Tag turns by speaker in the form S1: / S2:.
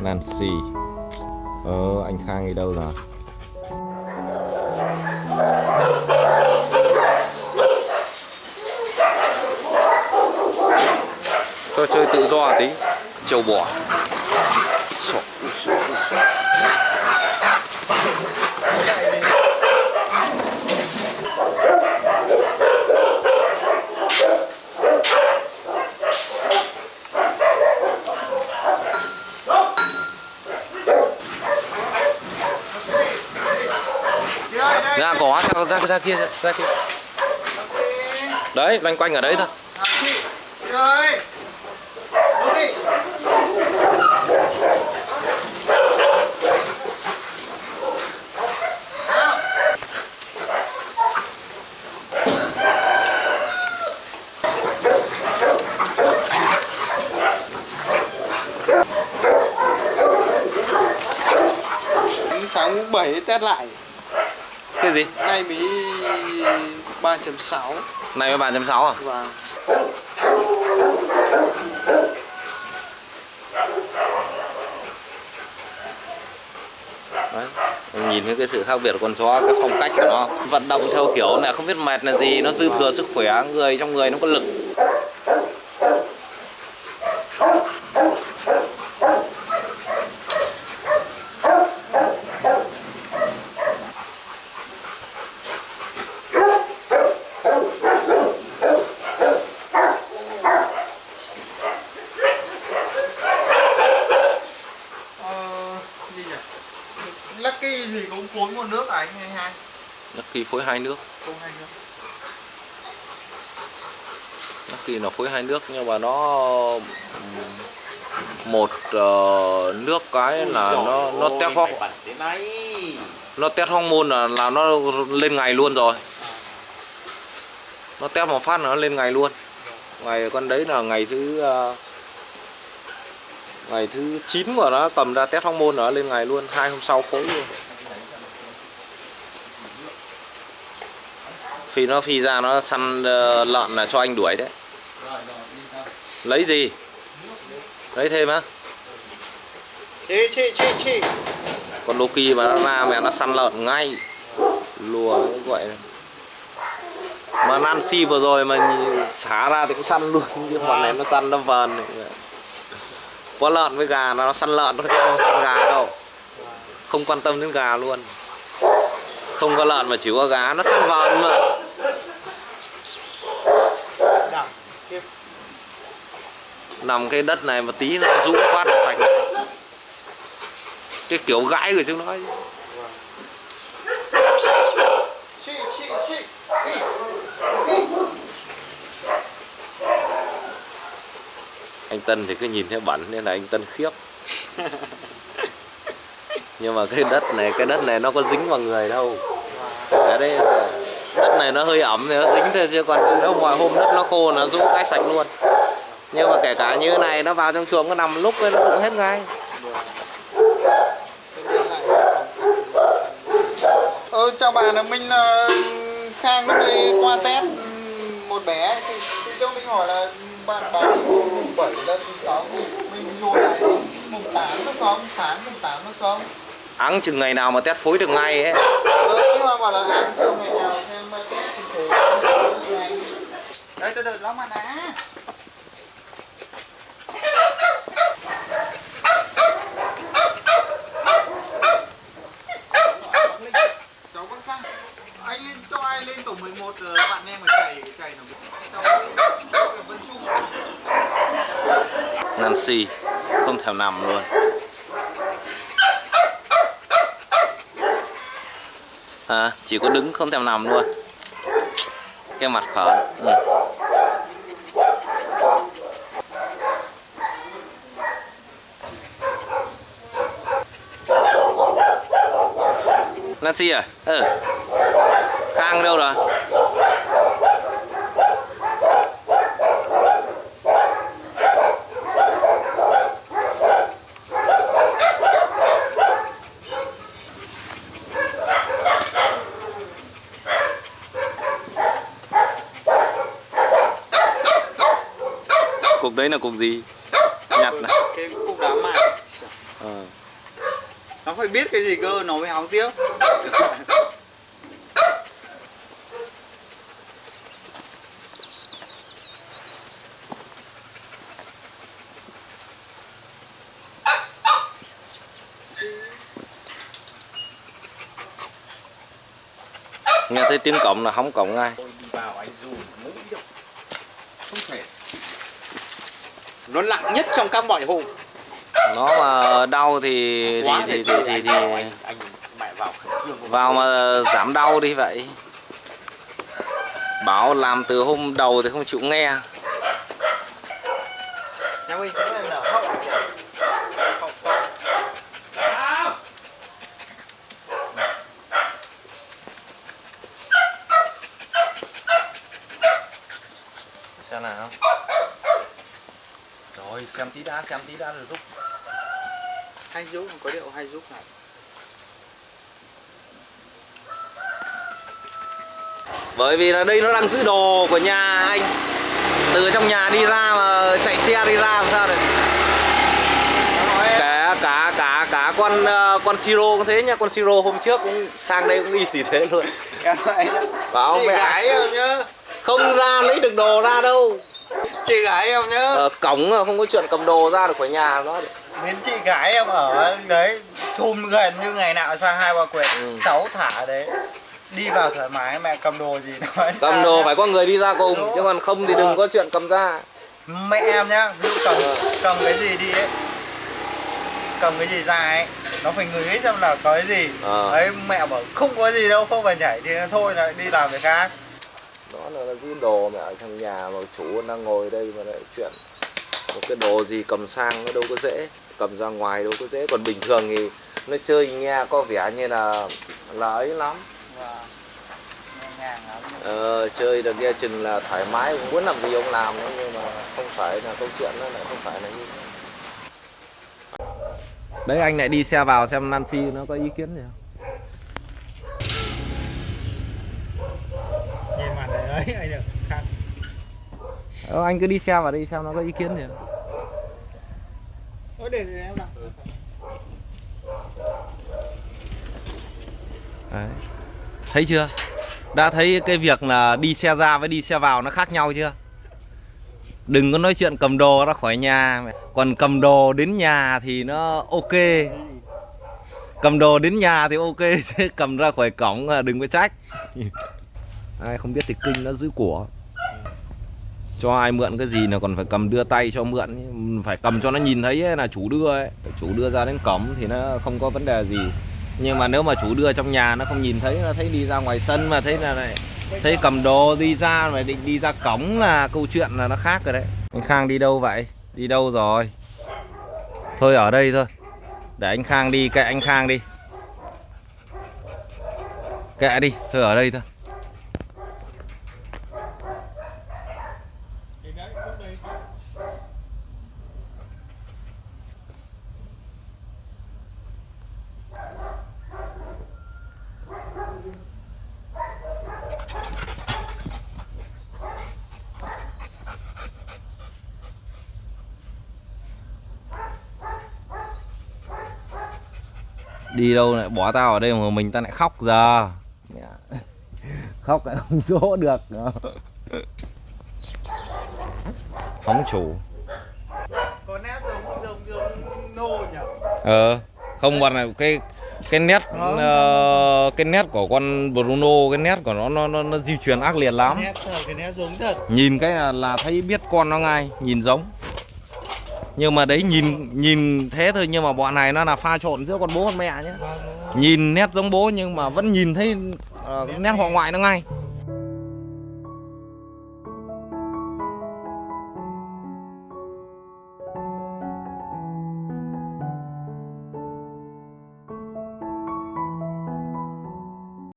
S1: Nancy. Ờ anh Khang đi đâu rồi? Cho chơi tự do tí. Châu bò. Sọ, sọ, sọ. Ra ra ra, kia ra kia. Đấy loanh quanh ở đấy thôi.
S2: Sáng 7 test lại
S1: Cái gì?
S2: nay mới 3.6
S1: Này với 3.6 à? Đấy. Mình nhìn thấy cái sự khác biệt của con chó cái phong cách của nó vận động theo kiểu này không biết mệt là gì nó dư thừa sức khỏe người trong người nó có lực
S2: ờ, gì nhỉ Lucky thì cũng phối một nước à anh hay hai?
S1: Lucky phối hai nước.
S2: Không hai nước.
S1: Lucky nó phối hai nước nhưng mà nó một ờ, nước cái là nó nó test hóc nó test hormone là là nó lên ngày luôn rồi. Nó test một phát là nó lên ngày luôn. Ngày con đấy là ngày thứ ờ, ngày thứ 9 của nó cầm ra test hormone nó lên ngày luôn hai hôm sau phối luôn. Phi nó phi ra nó săn ờ, lợn là cho anh đuổi đấy. Lấy gì? Lấy thêm á.
S2: Chị chị chị chị.
S1: Con Loki mà nó ra mẹ nó săn lợn ngay. Lùa gọi mà Nancy vừa rồi mà xả ra thì cũng săn luôn chứ bọn này nó săn nó vờn này có lợn với gà nó săn lợn nó không săn gà đâu. Không quan tâm đến gà luôn. Không có lợn mà chỉ có gà, nó săn vờn mà. Nằm cái đất này mà tí nó rũ phát sạch. Cái kiểu gãi của chúng nó
S2: chị chị chị đi đi
S1: anh Tân thì cứ nhìn thấy bẩn nên là anh Tân khiếp. Nhưng mà cái đất này, cái đất này nó có dính vào người đâu. Ở đây đất này nó hơi ẩm thì nó dính thôi, chứ còn nếu mọi hôm đất nó khô nó rũ cái sạch luôn. Nhưng mà kể cả như thế này, nó vào trong chuồng nó nằm lúc ấy, nó cũng hết ngay.
S2: Ừ chào bạn là minh ờ, Khang lúc đi qua test một bé thì, thì cho mình hỏi là bạn báo mùng 7 lên mùng 6 thì mình vô lại mùng 8 nó không sáng mùng 8 nó không
S1: áng chừng ngày nào mà test phối được ngay ấy.
S2: Ờ anh Hoàng bảo là ăn chiều ngày nào xem mà test thì thế ngày đây từ từ lắm mà đá cháu vẫn sang anh lên cho ai lên tổ 11 rồi bạn em mà chạy chạy nó cháu vẫn chung
S1: Nancy không thèm nằm luôn à, chỉ có đứng không thèm nằm luôn cái mặt khở ừ. Nancy à ừ. Khang đâu rồi cục đấy là cục gì? Nhặt này.
S2: Cái cục đá mài.
S1: Ờ.
S2: nó phải biết cái gì cơ nó mới hóng tiếp.
S1: Nghe thấy tiếng cổng là hóng cổng ngay.
S2: Ôi, đi vào anh dù mũi được không thể nó nặng nhất trong các mọi hùng
S1: nó mà đau thì thì
S2: Quá
S1: thì thì, thì,
S2: anh
S1: thì
S2: vào, anh, anh mẹ vào khẩn trương
S1: vào mà giảm đau đi vậy. Bảo làm từ hôm đầu thì không chịu nghe.
S2: Nhà mình cũng là nở hậu hậu to Nào!
S1: xem nào rồi xem tí đã xem tí đã rồi rút.
S2: Hay giúp có điệu hay giúp này
S1: bởi vì là đây nó đang giữ đồ của nhà anh. Từ trong nhà đi ra mà chạy xe đi ra làm sao được? Cả cả cả cả con ờ, con siro cũng thế nhá. Con siro hôm trước cũng sang đây cũng đi xỉ thế luôn. Bảo mẹ.
S2: gái em nhá.
S1: Không ra lấy được đồ ra đâu
S2: chị gái em nhá
S1: ở cổng không có chuyện cầm đồ ra được khỏi nhà nó
S2: đến chị gái em ở đấy chùm gần như ngày nào sang hai ba quyệt
S1: Ừ.
S2: cháu thả đấy đi vào thoải mái mẹ cầm đồ gì nói
S1: cầm đồ
S2: nhá.
S1: phải có người đi ra cùng
S2: Đúng.
S1: chứ còn không thì đừng có chuyện cầm ra
S2: mẹ em nhá ví dụ cầm
S1: Ờ.
S2: cầm cái gì đi ấy cầm cái gì ra ấy nó phải ngửi xem là có cái gì
S1: Ờ.
S2: đấy mẹ bảo không có gì đâu không phải nhảy thì thôi lại đi làm việc khác
S1: đó là, là giữ đồ mẹ ở trong nhà mà chủ đang ngồi đây mà lại chuyện một cái đồ gì cầm sang nó đâu có dễ cầm ra ngoài đâu có dễ. Còn bình thường thì nó chơi nghe có vẻ như là là ấy lắm. Ờ, chơi được nghe chừng là thoải mái muốn làm gì ông làm nhưng mà không phải là câu chuyện nó lại không phải là như đấy anh lại đi xe vào xem Nancy nó có ý kiến gì không
S2: nhìn mặt này đấy anh được khác.
S1: Ờ, anh cứ đi xe vào đi xem nó có ý kiến gì không?
S2: Để, để em đặt
S1: Đấy. Thấy chưa? Đã thấy cái việc là đi xe ra với đi xe vào nó khác nhau chưa? Đừng có nói chuyện cầm đồ ra khỏi nhà. Còn cầm đồ đến nhà thì nó ok. Cầm đồ đến nhà thì ok chứ cầm ra khỏi cổng là đừng có trách Ai không biết thì kinh nó giữ của. Cho ai mượn cái gì là còn phải cầm đưa tay cho mượn. Phải cầm cho nó nhìn thấy ấy, là chủ đưa ấy. Chủ đưa ra đến cổng thì nó không có vấn đề gì. Nhưng mà nếu mà chủ đưa trong nhà, nó không nhìn thấy, nó thấy đi ra ngoài sân mà thấy là này, thấy cầm đồ đi ra, mà định đi ra cổng là câu chuyện là nó khác rồi đấy. Anh Khang đi đâu vậy? Đi đâu rồi? Thôi ở đây thôi. Để anh Khang đi, kệ anh Khang đi. Kệ đi, thôi ở đây thôi
S2: Thì đấy, lúc đấy
S1: đi đâu lại bỏ tao ở đây mà mình ta lại khóc giờ. Mẹ. khóc lại không dỗ được. Hóng chủ.
S2: Có nét giống giống giống nô nhỉ?
S1: Ờ không còn là cái cái nét
S2: Không.
S1: ờ, cái nét của con Bruno cái nét của nó nó nó, nó di truyền ác liệt lắm.
S2: Nét thật cái nét giống thật.
S1: Nhìn cái là, là thấy biết con nó ngay nhìn giống nhưng mà đấy nhìn nhìn thế thôi nhưng mà bọn này nó là pha trộn giữa con bố con mẹ nhé. Nhìn nét giống bố nhưng mà vẫn nhìn thấy uh,
S2: Nét
S1: họ ngoại nó ngay.